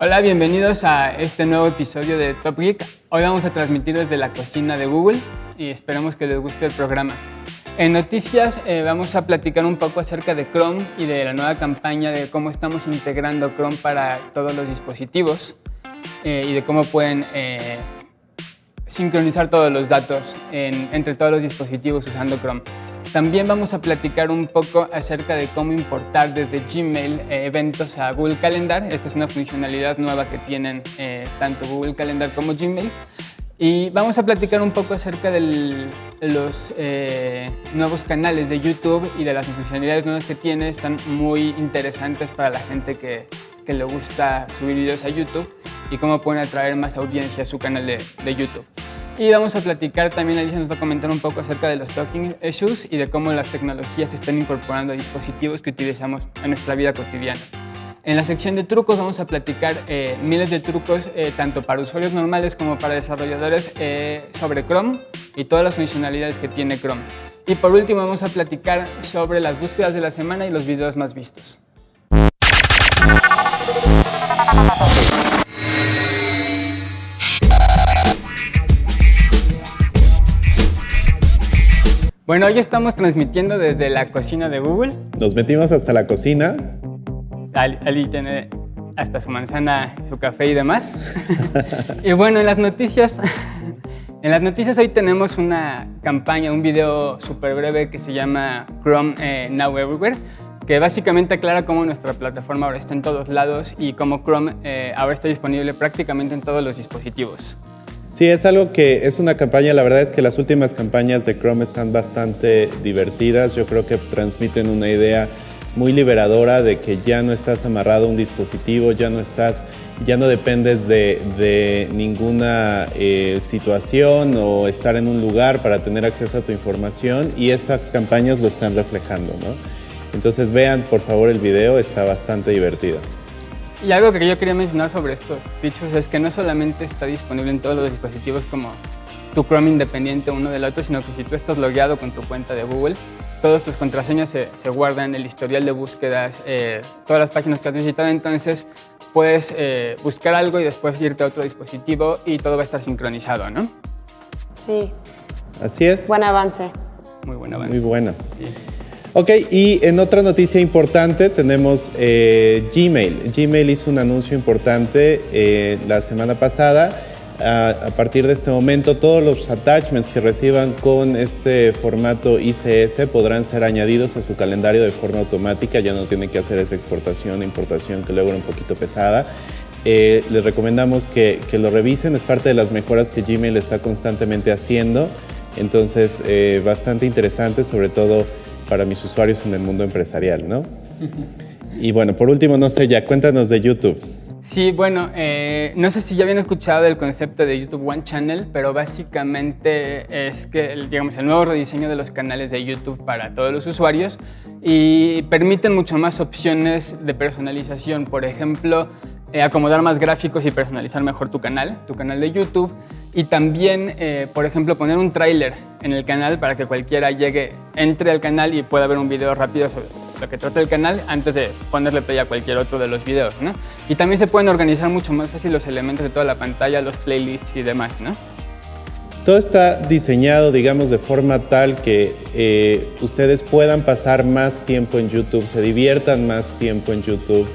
Hola, bienvenidos a este nuevo episodio de Top Geek. Hoy vamos a transmitir desde la cocina de Google y esperemos que les guste el programa. En noticias eh, vamos a platicar un poco acerca de Chrome y de la nueva campaña de cómo estamos integrando Chrome para todos los dispositivos eh, y de cómo pueden eh, sincronizar todos los datos entre todos los dispositivos usando Chrome. También vamos a platicar un poco acerca de cómo importar desde Gmail eh, eventos a Google Calendar. Esta es una funcionalidad nueva que tienen eh, tanto Google Calendar como Gmail. Y vamos a platicar un poco acerca de los eh, nuevos canales de YouTube y de las funcionalidades nuevas que tiene. Están muy interesantes para la gente que, le gusta subir videos a YouTube y cómo pueden atraer más audiencia a su canal de YouTube. Y vamos a platicar también, Alicia nos va a comentar un poco acerca de los talking issues y de cómo las tecnologías están incorporando a dispositivos que utilizamos en nuestra vida cotidiana. En la sección de trucos vamos a platicar eh, miles de trucos, eh, tanto para usuarios normales como para desarrolladores, eh, sobre Chrome y todas las funcionalidades que tiene Chrome. Y por último vamos a platicar sobre las búsquedas de la semana y los videos más vistos. Bueno, hoy estamos transmitiendo desde la cocina de Google. Nos metimos hasta la cocina. Ali, tiene hasta su manzana, su café y demás. y bueno, en las noticias, en las noticias hoy tenemos una campaña, un video súper breve que se llama Chrome eh, Now Everywhere, que básicamente aclara cómo nuestra plataforma ahora está en todos lados y cómo Chrome eh, ahora está disponible prácticamente en todos los dispositivos. Sí, es algo que es una campaña, la verdad es que las últimas campañas de Chrome están bastante divertidas, yo creo que transmiten una idea muy liberadora de que ya no estás amarrado a un dispositivo, ya no estás, ya no dependes de, ninguna eh, situación o estar en un lugar para tener acceso a tu información y estas campañas lo están reflejando, ¿no? Entonces vean por favor el video, está bastante divertido. Y algo que yo quería mencionar sobre estos features es que no solamente está disponible en todos los dispositivos como tu Chrome independiente uno del otro, sino que si tú estás logueado con tu cuenta de Google, todas tus contraseñas se, se guardan, el historial de búsquedas, eh, todas las páginas que has visitado, entonces puedes eh, buscar algo y después irte a otro dispositivo y todo va a estar sincronizado, ¿no? Sí. Así es. Buen avance. Muy buen avance. Muy bueno. Ok, y en otra noticia importante tenemos eh, Gmail. Gmail hizo un anuncio importante eh, la semana pasada. A, partir de este momento, todos los attachments que reciban con este formato ICS podrán ser añadidos a su calendario de forma automática. Ya no tienen que hacer esa exportación importación que luego era un poquito pesada. Eh, les recomendamos que, que, lo revisen, es parte de las mejoras que Gmail está constantemente haciendo. Entonces, bastante interesante, sobre todo para mis usuarios en el mundo empresarial, ¿no? Y bueno, por último, no sé, ya cuéntanos de YouTube. Sí, bueno, eh, no sé si ya habían escuchado el concepto de YouTube One Channel, pero básicamente es que, digamos, el nuevo rediseño de los canales de YouTube para todos los usuarios y permiten mucho más opciones de personalización. Por ejemplo, eh, acomodar más gráficos y personalizar mejor tu canal, tu canal de YouTube. Y también, eh, por ejemplo, poner un tráiler en el canal para que cualquiera llegue, entre al canal y pueda ver un video rápido sobre lo que trata el canal antes de ponerle play a cualquier otro de los videos, ¿no? Y también se pueden organizar mucho más fácil los elementos de toda la pantalla, los playlists y demás, ¿no? Todo está diseñado, digamos, de forma tal que eh, ustedes puedan pasar más tiempo en YouTube, se diviertan más tiempo en YouTube,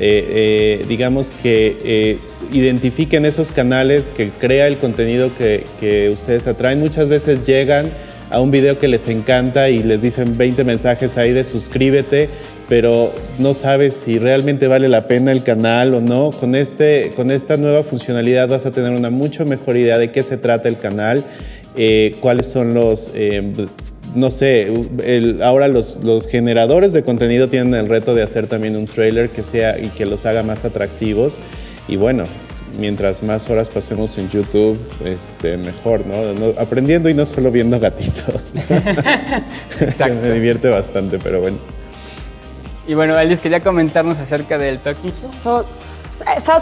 eh, eh, digamos que eh, identifiquen esos canales, que crea el contenido que, que, ustedes atraen. Muchas veces llegan a un video que les encanta y les dicen 20 mensajes ahí de suscríbete, pero no sabes si realmente vale la pena el canal o no. Con, este, con esta nueva funcionalidad vas a tener una mucho mejor idea de qué se trata el canal, cuáles son los no sé, ahora los, generadores de contenido tienen el reto de hacer también un trailer que sea y que los haga más atractivos. Y bueno, mientras más horas pasemos en YouTube, este, mejor, ¿no? Aprendiendo y no solo viendo gatitos. Me divierte bastante, pero bueno. Y bueno, Alice, quería comentarnos acerca del Talking South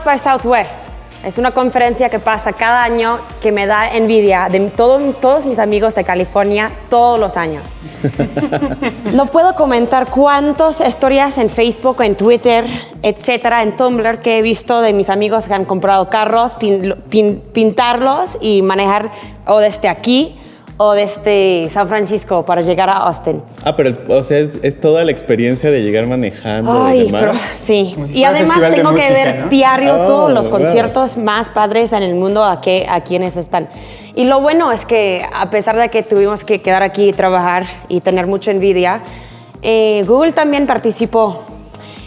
by Southwest Es una conferencia que pasa cada año que me da envidia de todo- todos mis amigos de California todos los años. no puedo comentar cuántas historias en Facebook, en Twitter, etcétera, en Tumblr que he visto de mis amigos que han comprado carros, pin- pin- pintarlos y manejar o desde aquí o desde San Francisco para llegar a Austin. Ah, pero o sea, es, es toda la experiencia de llegar manejando y Ay, demás. pero sí. Como Y además tengo que música, ver ¿no? diario Oh, todos los wow. conciertos más padres en el mundo a, que, a quienes están. Y lo bueno es que a pesar de que tuvimos que quedar aquí y trabajar y tener mucha envidia, eh, Google también participó.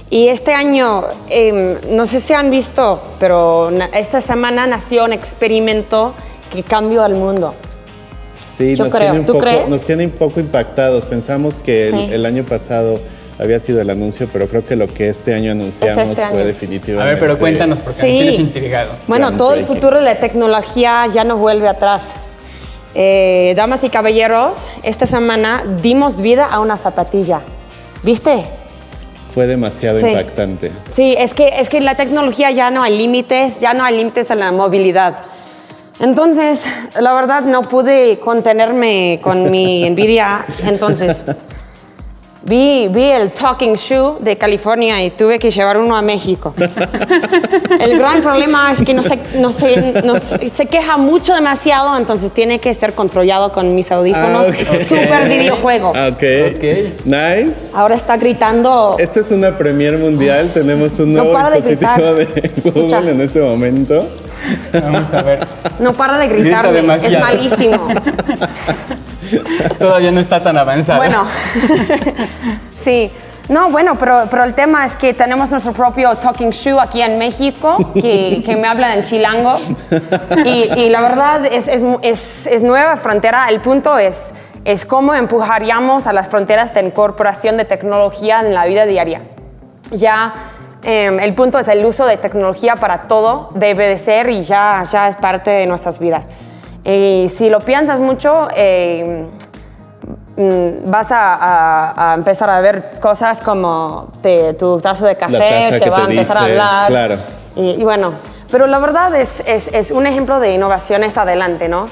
Y este año, em, no sé si han visto, pero esta semana nació un experimento que cambió al mundo. Sí, Yo nos, creo. Tiene un ¿Tú poco, crees? nos tiene un poco impactados. Pensamos que el- Sí. el, año pasado había sido el anuncio, pero creo que lo que este año anunciamos este fue año. definitivamente. A ver, pero cuéntanos, porque Sí. me tienes intrigado. Bueno, todo el futuro de la tecnología ya no vuelve atrás. Eh, damas y caballeros, esta semana dimos vida a una zapatilla. ¿Viste? Fue demasiado Sí. impactante. Sí, es que, es que la tecnología ya no hay límites, ya no hay límites en la movilidad. Entonces, la verdad no pude contenerme con mi envidia. Entonces, vi, vi el Talking Shoe de California y tuve que llevar uno a México. El gran problema es que no se, no se, no se, se queja mucho demasiado, entonces tiene que ser controlado con mis audífonos. Ah, ok. Super videojuego. Ah, Ok. Ok. Nice. Ahora está gritando. Esta es una premier mundial. Tenemos un No nuevo de dispositivo de, gritar. Google Escucha. en este momento. Vamos a ver. No para de Grita gritarme, es malísimo. Todavía no está tan avanzado. Bueno, sí. No, bueno, pero, pero el tema es que tenemos nuestro propio Talking Shoe aquí en México, que, que me habla en chilango. Y, y la verdad es, es, es- es nueva frontera. El punto es, es cómo empujaríamos a las fronteras de incorporación de tecnología en la vida diaria. Ya eh, el punto es el uso de tecnología para todo debe de ser y ya, ya es parte de nuestras vidas. Eh, si lo piensas mucho, eh, mm, vas a, a- a empezar a ver cosas como te- tu taza de café, te va a empezar a hablar. claro. Y, y bueno, pero la verdad es, es, es un ejemplo de innovaciones adelante, ¿no?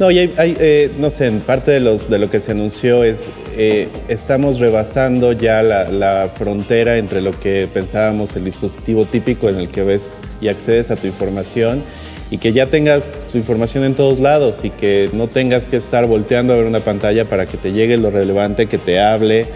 No, y hay, eh, no sé, en parte de, los, de lo que se anunció es, eh, estamos rebasando ya la, la frontera entre lo que pensábamos el dispositivo típico en el que ves y accedes a tu información y que ya tengas tu información en todos lados y que no tengas que estar volteando a ver una pantalla para que te llegue lo relevante, que te hable,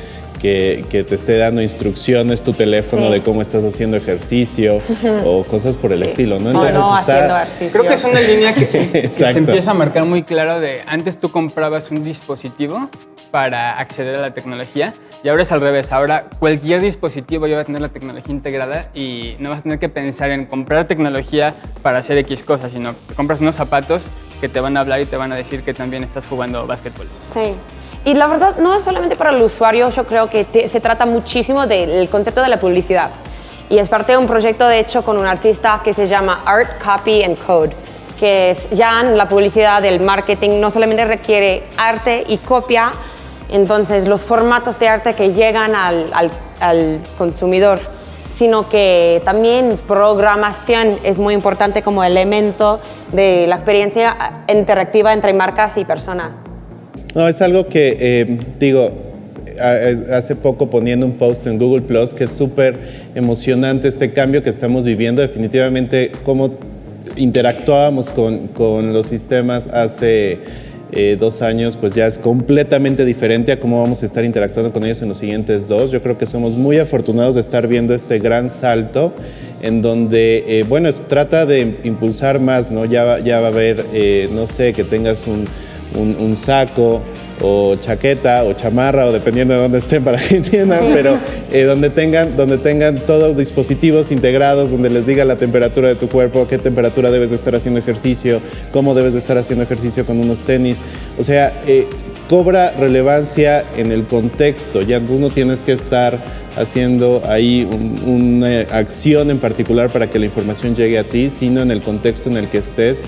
que, que te esté dando instrucciones tu teléfono Sí. de cómo estás haciendo ejercicio o cosas por el estilo, ¿no? o no está- haciendo ejercicio. Creo que es una línea que, que se empieza a marcar muy claro de antes tú comprabas un dispositivo para acceder a la tecnología y ahora es al revés. Ahora cualquier dispositivo ya va a tener la tecnología integrada y no vas a tener que pensar en comprar tecnología para hacer X cosas, sino que compras unos zapatos que te van a hablar y te van a decir que también estás jugando básquetbol. Sí. Y la verdad, no es solamente para el usuario, yo creo que se trata muchísimo del concepto de la publicidad. Y es parte de un proyecto, de hecho, con un artista que se llama Art, Copy and Code, que es ya la publicidad, el marketing, no solamente requiere arte y copia, entonces los formatos de arte que llegan al, al- al consumidor, sino que también programación es muy importante como elemento de la experiencia interactiva entre marcas y personas. No, es algo que, eh, digo, hace poco poniendo un post en Google Plus que es súper emocionante este cambio que estamos viviendo. Definitivamente, cómo interactuábamos con, con los sistemas hace eh, dos años, pues ya es completamente diferente a cómo vamos a estar interactuando con ellos en los siguientes dos. Yo creo que somos muy afortunados de estar viendo este gran salto en donde, eh, bueno, trata de impulsar más, ¿no? Ya, ya va a haber, no sé, que tengas un, un- un saco o chaqueta o chamarra o dependiendo de dónde estén para que entiendan, pero eh, donde, tengan, donde tengan todos dispositivos integrados, donde les diga la temperatura de tu cuerpo, qué temperatura debes de estar haciendo ejercicio, cómo debes de estar haciendo ejercicio con unos tenis. O sea, eh, cobra relevancia en el contexto, ya tú no tienes que estar haciendo ahí un- una acción en particular para que la información llegue a ti, sino en el contexto en el que estés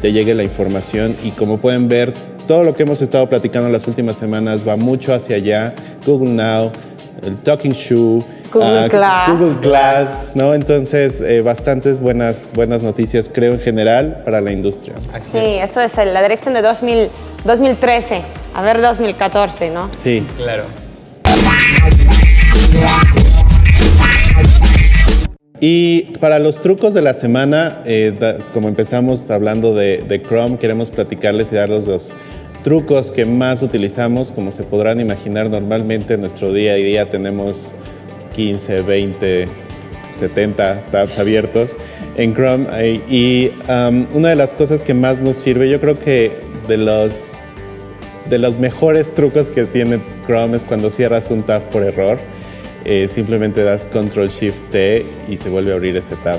te llegue la información y como pueden ver, todo lo que hemos estado platicando las últimas semanas va mucho hacia allá. Google Now, el Talking Shoe, Google Glass. Google Glass, ¿no? Entonces, eh, bastantes buenas, buenas noticias, creo, en general, para la industria. Así Sí, es. esto es la dirección de 2000, 2013. A ver, 2014, ¿no? Sí. Claro. Y para los trucos de la semana, eh, como empezamos hablando de, Chrome, queremos platicarles y darles los trucos que más utilizamos. Como se podrán imaginar, normalmente en nuestro día a día tenemos 15, 20, 70 tabs abiertos en Chrome. eh, Y una de las cosas que más nos sirve, yo creo que de los, de los mejores trucos que tiene Chrome es cuando cierras un tab por error. Eh, simplemente das Control Shift T y se vuelve a abrir ese tab.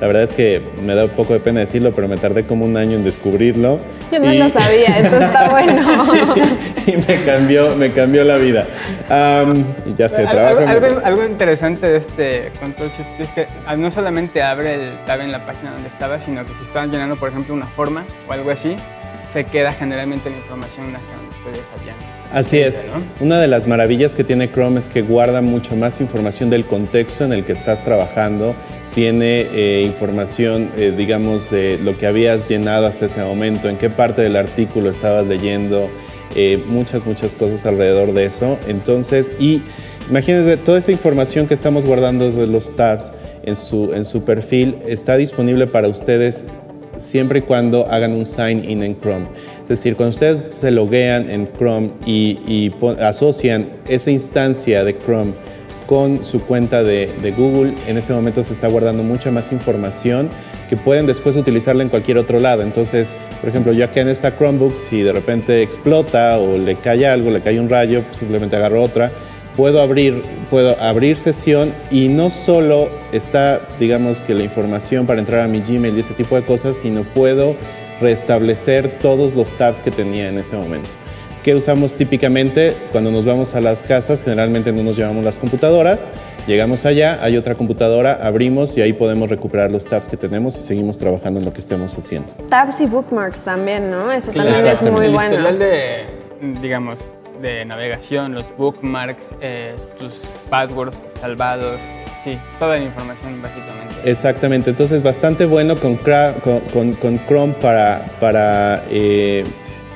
La verdad es que me da un poco de pena decirlo, pero me tardé como un año en descubrirlo. Yo no Y- lo sabía, esto está bueno. y me cambió, me cambió la vida. Y ya sé, Algo, trabajo. en- algo- algo interesante de este Control Shift es que ah, no solamente abre el tab en la página donde estaba, sino que si estaban llenando, por ejemplo, una forma o algo así, se queda generalmente la información hasta donde ustedes habían. Así es. ¿no? Una de las maravillas que tiene Chrome es que guarda mucho más información del contexto en el que estás trabajando. Tiene eh, información, eh, digamos, de lo que habías llenado hasta ese momento, en qué parte del artículo estabas leyendo, eh, muchas, muchas cosas alrededor de eso. Entonces, y imagínense, toda esa información que estamos guardando de los tabs en su, en su perfil está disponible para ustedes siempre y cuando hagan un sign in en Chrome. Es decir, cuando ustedes se loguean en Chrome y, asocian esa instancia de Chrome con su cuenta de, de Google, en ese momento se está guardando mucha más información que pueden después utilizarla en cualquier otro lado. Entonces, por ejemplo, yo aquí en esta Chromebook, si de repente explota o le cae algo, le cae un rayo, pues simplemente agarro otra puedo abrir, puedo abrir sesión y no solo está, digamos, que la información para entrar a mi Gmail y ese tipo de cosas, sino puedo restablecer todos los tabs que tenía en ese momento. ¿Qué usamos típicamente cuando nos vamos a las casas? Generalmente no nos llevamos las computadoras. Llegamos allá, hay otra computadora, abrimos y ahí podemos recuperar los tabs que tenemos y seguimos trabajando en lo que estemos haciendo. Tabs y bookmarks también, ¿no? Eso Claro. también es muy el bueno. historial de, digamos, de navegación, los bookmarks, eh, tus passwords salvados, sí, toda la información básicamente. Exactamente, entonces bastante bueno con, Chrome para, para, eh,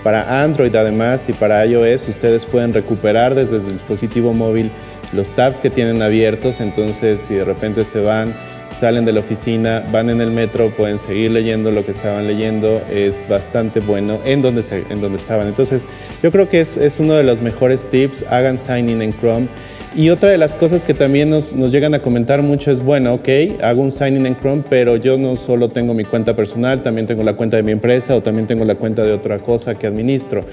para Android además y para iOS. Ustedes pueden recuperar desde el dispositivo móvil los tabs que tienen abiertos, entonces si de repente se van, salen de la oficina, van en el metro, pueden seguir leyendo lo que estaban leyendo, es bastante bueno en donde, en donde estaban. Entonces yo creo que es, es uno de los mejores tips, hagan sign in en Chrome. Y otra de las cosas que también nos, nos llegan a comentar mucho es, bueno, ok, hago un sign-in en Chrome, pero yo no solo tengo mi cuenta personal, también tengo la cuenta de mi empresa o también tengo la cuenta de otra cosa que administro.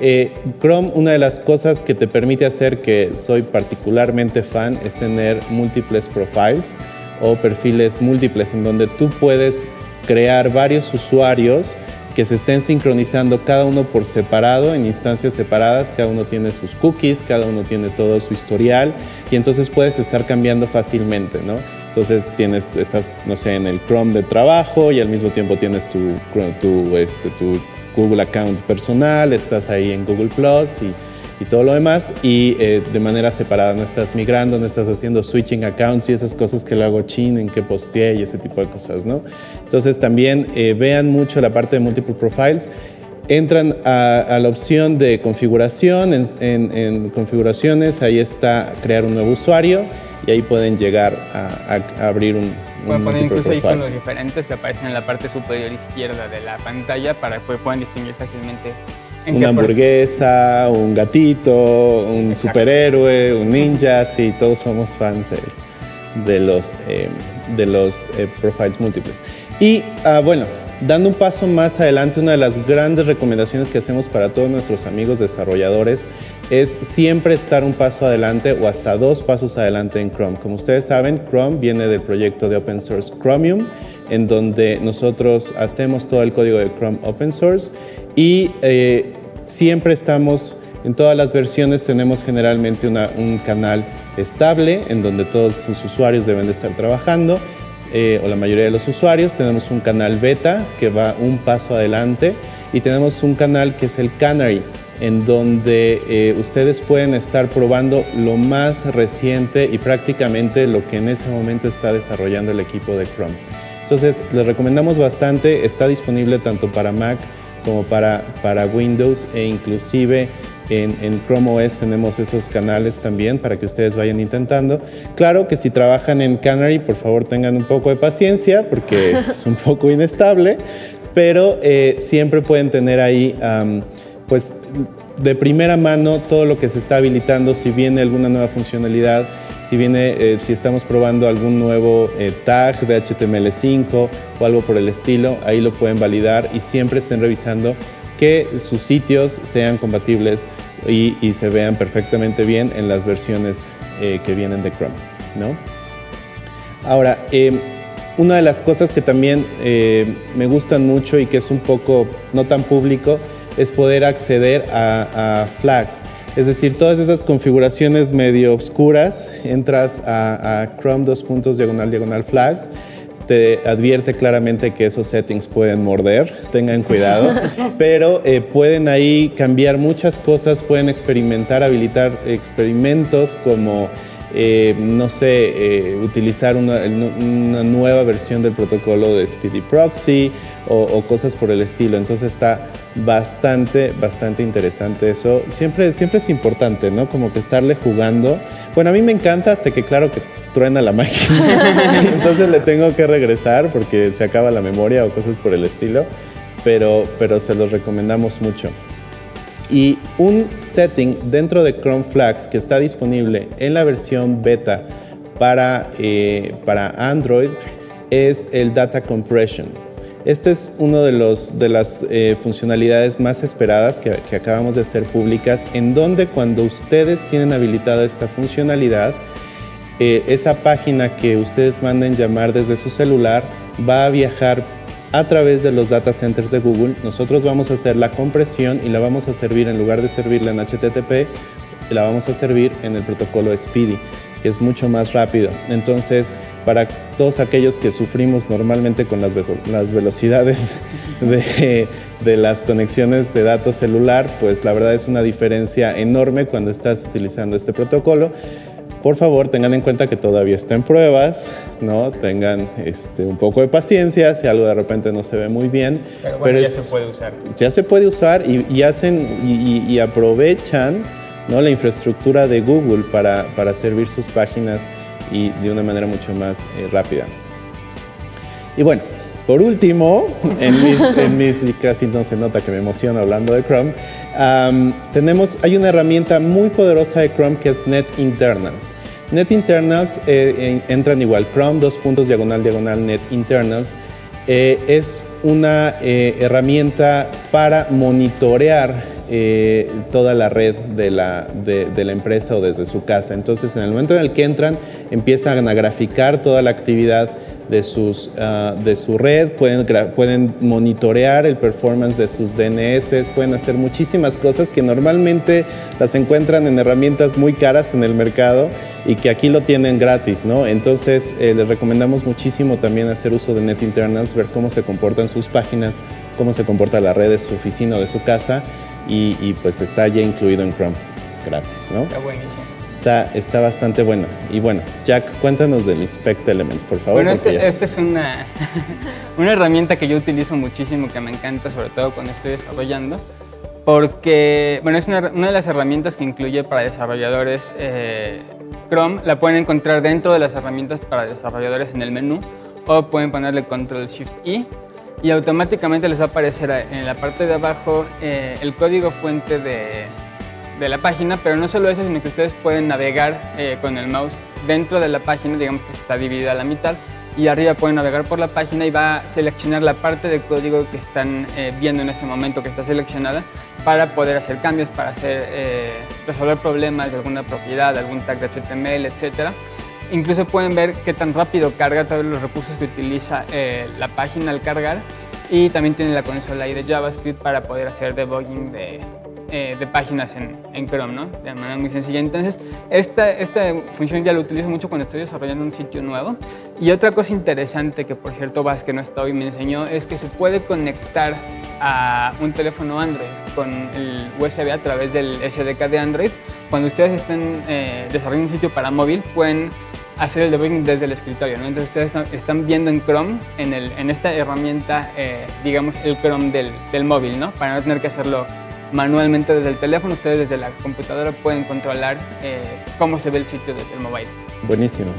Eh, Chrome, una de las cosas que te permite hacer, que soy particularmente fan, es tener múltiples profiles o perfiles múltiples en donde tú puedes crear varios usuarios que se estén sincronizando cada uno por separado, en instancias separadas, cada uno tiene sus cookies, cada uno tiene todo su historial y entonces puedes estar cambiando fácilmente, ¿no? Entonces tienes, estás, no sé, en el Chrome de trabajo y al mismo tiempo tienes tu, tu, este, tu Google account personal, estás ahí en Google Plus y, y todo lo demás y eh, de manera separada, no estás migrando, no estás haciendo switching accounts y esas cosas que lo hago chin, en que posteé y ese tipo de cosas, ¿no? Entonces también eh, vean mucho la parte de multiple profiles. Entran a, a la opción de configuración, en, en- en configuraciones, ahí está crear un nuevo usuario y ahí pueden llegar a, a- a abrir un, Pueden poner incluso profile. iconos diferentes que aparecen en la parte superior izquierda de la pantalla para que puedan distinguir fácilmente en Una por- hamburguesa, un gatito, un Exacto. superhéroe, un ninja, sí, todos somos fans de, de los, eh, de los eh, profiles múltiples. Y ah, bueno, dando un paso más adelante, una de las grandes recomendaciones que hacemos para todos nuestros amigos desarrolladores es siempre estar un paso adelante o hasta dos pasos adelante en Chrome. Como ustedes saben, Chrome viene del proyecto de open source Chromium, en donde nosotros hacemos todo el código de Chrome open source y eh, siempre estamos, en todas las versiones tenemos generalmente una- un canal estable en donde todos sus usuarios deben de estar trabajando eh, o la mayoría de los usuarios. Tenemos un canal beta que va un paso adelante y tenemos un canal que es el Canary. en donde eh, ustedes pueden estar probando lo más reciente y prácticamente lo que en ese momento está desarrollando el equipo de Chrome. Entonces, les recomendamos bastante, está disponible tanto para Mac como para, para Windows e inclusive en, en, Chrome OS tenemos esos canales también para que ustedes vayan intentando. Claro que si trabajan en Canary, por favor tengan un poco de paciencia porque es un poco inestable, pero eh, siempre pueden tener ahí pues de primera mano todo lo que se está habilitando, si viene alguna nueva funcionalidad, si viene, eh, si estamos probando algún nuevo eh, tag de HTML5 o algo por el estilo, ahí lo pueden validar y siempre estén revisando que sus sitios sean compatibles y, se vean perfectamente bien en las versiones eh, que vienen de Chrome. ¿no? Ahora, em, una de las cosas que también me gustan mucho y que es un poco no tan público es poder acceder a, flags. Es decir, todas esas configuraciones medio oscuras, entras a, Chrome dos puntos diagonal diagonal flags, te advierte claramente que esos settings pueden morder, tengan cuidado, pero eh, pueden ahí cambiar muchas cosas, pueden experimentar, habilitar experimentos como eh, no sé, eh, utilizar una, nueva versión del protocolo de Speedy Proxy o, cosas por el estilo. Entonces está bastante, bastante interesante eso. Siempre, siempre es importante, ¿no? Como que estarle jugando. Bueno, a mí me encanta hasta que claro que truena la máquina. Entonces le tengo que regresar porque se acaba la memoria o cosas por el estilo. Pero, pero se los recomendamos mucho. Y un setting dentro de Chrome Flags que está disponible en la versión beta para, eh, para Android es el Data Compression. Este es una de, los, de las eh, funcionalidades más esperadas que, acabamos de hacer públicas, en donde cuando ustedes tienen habilitada esta funcionalidad, eh, esa página que ustedes manden llamar desde su celular va a viajar a través de los data centers de Google, nosotros vamos a hacer la compresión y la vamos a servir, en lugar de servirla en HTTP, la vamos a servir en el protocolo Speedy, que es mucho más rápido. Entonces, para todos aquellos que sufrimos normalmente con las, las velocidades de, de las conexiones de datos celular, pues la verdad es una diferencia enorme cuando estás utilizando este protocolo. Por favor, tengan en cuenta que todavía está en pruebas, ¿no? Tengan este, un poco de paciencia si algo de repente no se ve muy bien. Pero, bueno, ya se puede usar. Ya se puede usar y, hacen y, aprovechan ¿no? la infraestructura de Google para, para, servir sus páginas y de una manera mucho más eh, rápida. Y bueno, por último, en mis, en mis, casi no se nota que me emociono hablando de Chrome, tenemos, hay una herramienta muy poderosa de Chrome que es Net Internals. Net Internals eh, entran igual, Chrome, dos puntos, diagonal, diagonal, Net Internals. Eh, es una eh, herramienta para monitorear toda la red de la, de la empresa o desde su casa. Entonces, en el momento en el que entran, empiezan a graficar toda la actividad de, sus, ah, de su red, pueden, pueden monitorear el performance de sus DNS, pueden hacer muchísimas cosas que normalmente las encuentran en herramientas muy caras en el mercado y que aquí lo tienen gratis, ¿no? Entonces eh, les recomendamos muchísimo también hacer uso de NetInternals, ver cómo se comportan sus páginas, cómo se comporta la red de su oficina o de su casa y, y pues está ya incluido en Chrome gratis, ¿no? Está buenísimo. Está, bastante bueno. Y bueno, Jack, cuéntanos del Inspect Elements, por favor. Bueno, esta este es una, una herramienta que yo utilizo muchísimo, que me encanta, sobre todo cuando estoy desarrollando, porque, bueno, es una, de las herramientas que incluye para desarrolladores eh, Chrome. La pueden encontrar dentro de las herramientas para desarrolladores en el menú, o pueden ponerle Control Shift I y automáticamente les va a aparecer en la parte de abajo eh, el código fuente de, de la página, pero no solo eso, sino que ustedes pueden navegar eh, con el mouse dentro de la página, digamos que está dividida a la mitad, y arriba pueden navegar por la página y va a seleccionar la parte de código que están eh, viendo en ese momento que está seleccionada para poder hacer cambios, para hacer, eh, resolver problemas de alguna propiedad, algún tag de HTML, etc. Incluso pueden ver qué tan rápido carga todos los recursos que utiliza la página al cargar y también tiene la consola ahí de JavaScript para poder hacer debugging de, eh, de páginas en, en, Chrome, ¿no? De manera muy sencilla. Entonces, esta, esta función ya la utilizo mucho cuando estoy desarrollando un sitio nuevo. Y otra cosa interesante que, por cierto, Vas, que no está hoy, me enseñó, es que se puede conectar a un teléfono Android con el USB a través del SDK de Android, cuando ustedes estén eh, desarrollando un sitio para móvil, pueden hacer el debugging desde el escritorio. ¿no? Entonces ustedes están, viendo en Chrome, en, el, en esta herramienta, eh, digamos, el Chrome del, del, móvil, ¿no? para no tener que hacerlo manualmente desde el teléfono. Ustedes desde la computadora pueden controlar eh, cómo se ve el sitio desde el móvil. Buenísimo.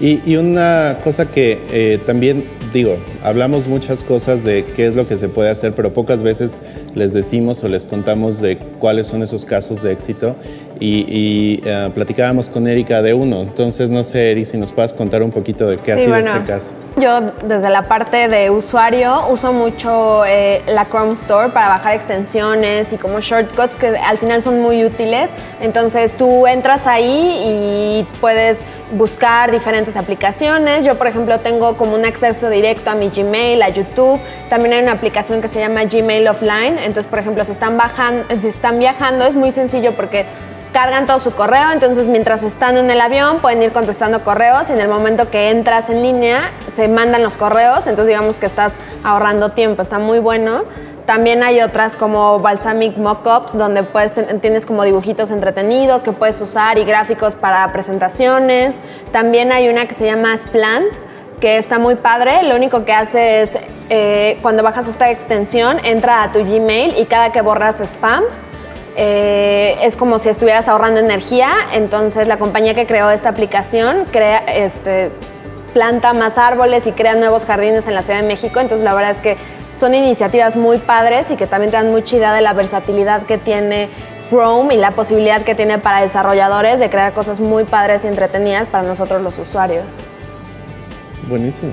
Y, y una cosa que eh, también digo, hablamos muchas cosas de qué es lo que se puede hacer, pero pocas veces les decimos o les contamos de cuáles son esos casos de éxito y, uh, platicábamos con Erika de uno. Entonces, no sé, Eri, si nos puedes contar un poquito de qué ha sido este caso. Yo, desde la parte de usuario, uso mucho eh, la Chrome Store para bajar extensiones y como shortcuts que al final son muy útiles. Entonces, tú entras ahí y puedes buscar diferentes aplicaciones. Yo, por ejemplo, tengo como un acceso directo a mi Gmail, a YouTube. También hay una aplicación que se llama Gmail Offline. Entonces, por ejemplo, si están, bajando, si están viajando, es muy sencillo porque cargan todo su correo, entonces mientras están en el avión pueden ir contestando correos y en el momento que entras en línea se mandan los correos, entonces digamos que estás ahorrando tiempo, está muy bueno. También hay otras como Balsamic Mockups, donde puedes, tienes como dibujitos entretenidos que puedes usar y gráficos para presentaciones. También hay una que se llama Splant, que está muy padre. Lo único que hace es, eh, cuando bajas esta extensión, entra a tu Gmail y cada que borras spam, eh, es como si estuvieras ahorrando energía, entonces la compañía que creó esta aplicación crea, este, planta más árboles y crea nuevos jardines en la Ciudad de México, entonces la verdad es que son iniciativas muy padres y que también te dan mucha idea de la versatilidad que tiene Chrome y la posibilidad que tiene para desarrolladores de crear cosas muy padres y entretenidas para nosotros los usuarios. Buenísimo.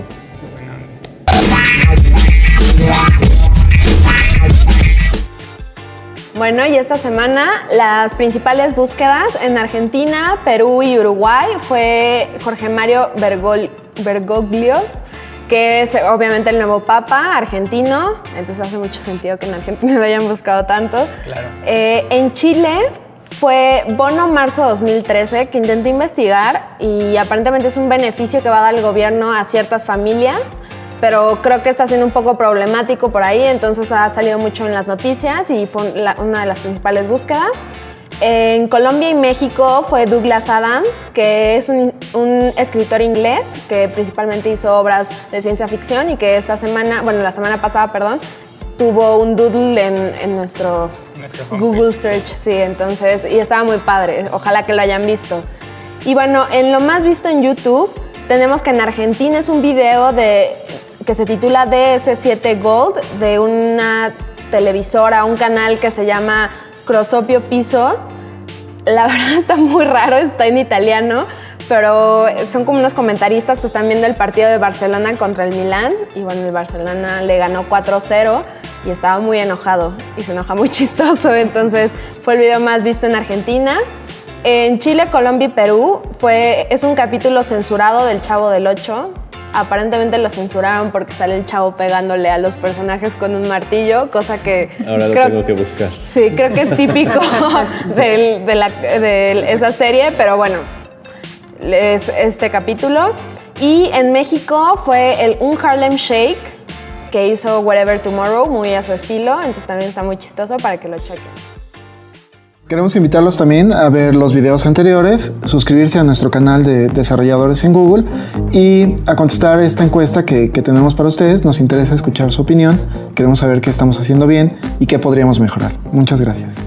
Bueno, y esta semana las principales búsquedas en Argentina, Perú y Uruguay fue Jorge Mario Bergoglio, que es obviamente el nuevo papa argentino, entonces hace mucho sentido que en Argentina lo hayan buscado tanto. Eh, en Chile fue Bono Marzo 2013, que intenté investigar y aparentemente es un beneficio que va a dar el gobierno a ciertas familias pero creo que está siendo un poco problemático por ahí, entonces ha salido mucho en las noticias y fue una de las principales búsquedas. En Colombia y México fue Douglas Adams, que es un, escritor inglés que principalmente hizo obras de ciencia ficción y que esta semana, bueno, la semana pasada, perdón, tuvo un doodle en, nuestro, Google Search, sí, entonces, y estaba muy padre, ojalá que lo hayan visto. Y bueno, en lo más visto en YouTube, tenemos que en Argentina es un video de que se titula DS7 Gold de una televisora, un canal que se llama Crosopio Piso. La verdad está muy raro, está en italiano, pero son como unos comentaristas que están viendo el partido de Barcelona contra el Milán y bueno, el Barcelona le ganó 4-0 y estaba muy enojado y se enoja muy chistoso, entonces fue el video más visto en Argentina. En Chile, Colombia y Perú fue, es un capítulo censurado del Chavo del 8, Aparentemente lo censuraron porque sale el chavo pegándole a los personajes con un martillo, cosa que... Ahora lo tengo que buscar. Sí, creo que es típico de, esa serie, pero bueno, es este capítulo. Y en México fue el Un Harlem Shake que hizo Whatever Tomorrow, muy a su estilo, entonces también está muy chistoso para que lo chequen. Queremos invitarlos también a ver los videos anteriores, suscribirse a nuestro canal de desarrolladores en Google y a contestar esta encuesta que, que, tenemos para ustedes. Nos interesa escuchar su opinión, queremos saber qué estamos haciendo bien y qué podríamos mejorar. Muchas gracias.